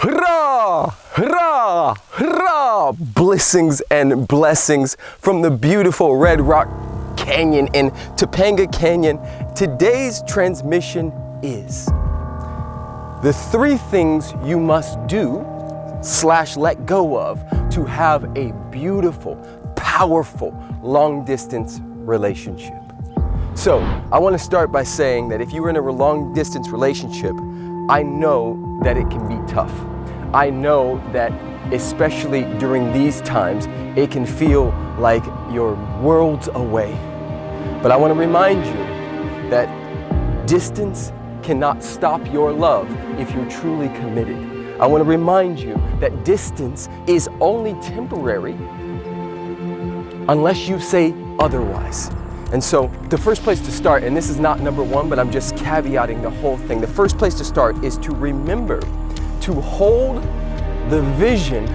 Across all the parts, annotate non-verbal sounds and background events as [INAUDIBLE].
Hurrah! Hurrah! Hurrah! Blessings and blessings from the beautiful Red Rock Canyon in Topanga Canyon. Today's transmission is the three things you must do slash let go of to have a beautiful, powerful, long distance relationship. So I want to start by saying that if you are in a long distance relationship, I know that it can be tough. I know that especially during these times, it can feel like you're worlds away. But I want to remind you that distance cannot stop your love if you're truly committed. I want to remind you that distance is only temporary unless you say otherwise. And so the first place to start, and this is not number one, but I'm just caveating the whole thing. The first place to start is to remember to hold the vision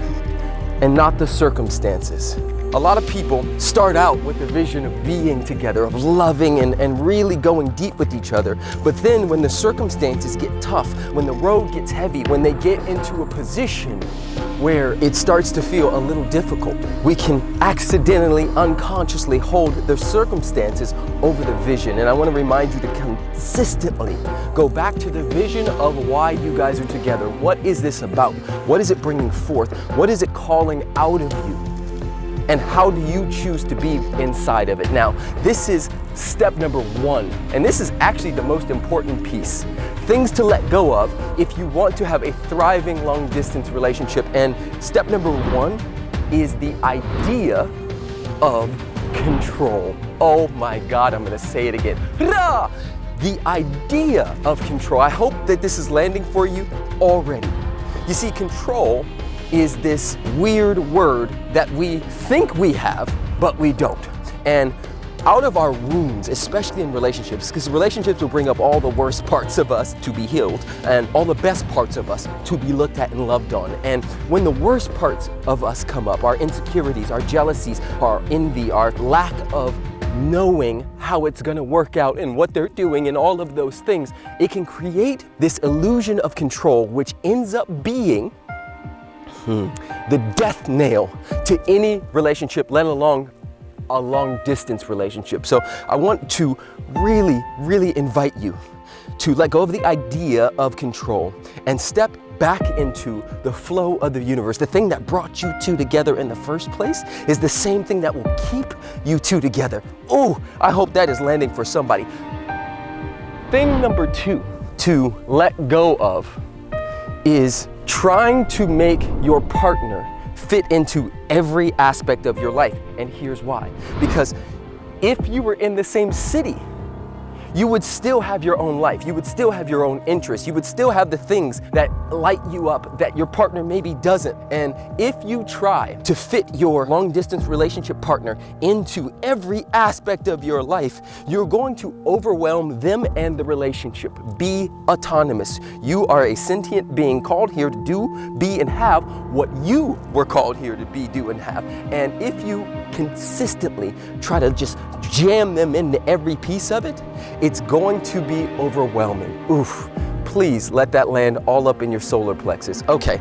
and not the circumstances. A lot of people start out with the vision of being together, of loving and, and really going deep with each other. But then when the circumstances get tough, when the road gets heavy, when they get into a position where it starts to feel a little difficult, we can accidentally, unconsciously hold the circumstances over the vision. And I want to remind you to consistently go back to the vision of why you guys are together. What is this about? What is it bringing forth? What is it calling out of you? And how do you choose to be inside of it? Now, this is step number one, and this is actually the most important piece. Things to let go of if you want to have a thriving long distance relationship. And step number one is the idea of control. Oh my God, I'm gonna say it again. Rah! The idea of control. I hope that this is landing for you already. You see, control is this weird word that we think we have, but we don't. And out of our wounds, especially in relationships, because relationships will bring up all the worst [LAUGHS] parts of us to be healed and all the best parts of us to be looked at and loved on. And when the worst parts of us come up, our insecurities, our jealousies, our envy, our lack of knowing how it's going to work out and what they're doing and all of those things, it can create this illusion of control, which ends up being Hmm. The death nail to any relationship, let alone a long distance relationship. So I want to really, really invite you to let go of the idea of control and step back into the flow of the universe. The thing that brought you two together in the first place is the same thing that will keep you two together. Oh, I hope that is landing for somebody. Thing number two to let go of is trying to make your partner fit into every aspect of your life. And here's why. Because if you were in the same city you would still have your own life. You would still have your own interests. You would still have the things that light you up that your partner maybe doesn't. And if you try to fit your long distance relationship partner into every aspect of your life, you're going to overwhelm them and the relationship. Be autonomous. You are a sentient being called here to do, be, and have what you were called here to be, do, and have. And if you consistently try to just jam them into every piece of it, it's going to be overwhelming. Oof, please let that land all up in your solar plexus. Okay,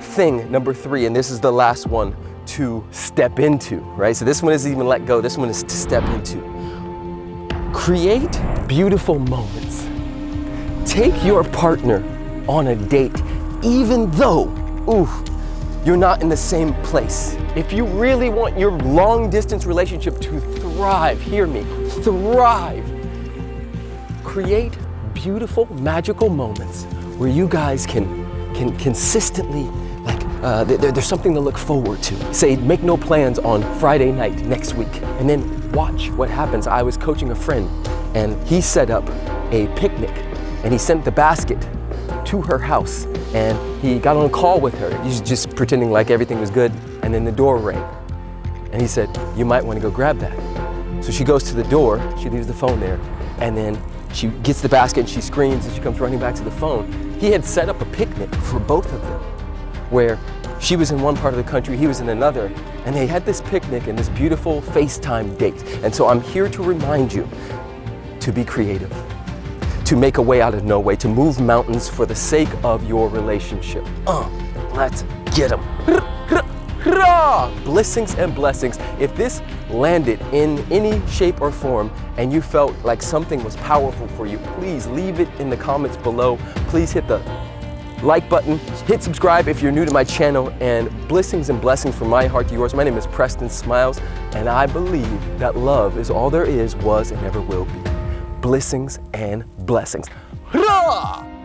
thing number three, and this is the last one to step into, right? So this one isn't even let go, this one is to step into. Create beautiful moments. Take your partner on a date, even though, ooh, you're not in the same place. If you really want your long distance relationship to thrive, hear me, thrive, create beautiful, magical moments where you guys can, can consistently, like, uh, there, there's something to look forward to. Say, make no plans on Friday night next week, and then watch what happens. I was coaching a friend, and he set up a picnic, and he sent the basket to her house and he got on a call with her. He's just pretending like everything was good and then the door rang. And he said, you might want to go grab that. So she goes to the door, she leaves the phone there, and then she gets the basket and she screams and she comes running back to the phone. He had set up a picnic for both of them where she was in one part of the country, he was in another, and they had this picnic and this beautiful FaceTime date. And so I'm here to remind you to be creative to make a way out of no way, to move mountains for the sake of your relationship. Uh, let's get them. Blessings and blessings. If this landed in any shape or form and you felt like something was powerful for you, please leave it in the comments below. Please hit the like button, hit subscribe if you're new to my channel, and blessings and blessings from my heart to yours. My name is Preston Smiles, and I believe that love is all there is, was, and ever will be. Blessings and blessings. Hurrah!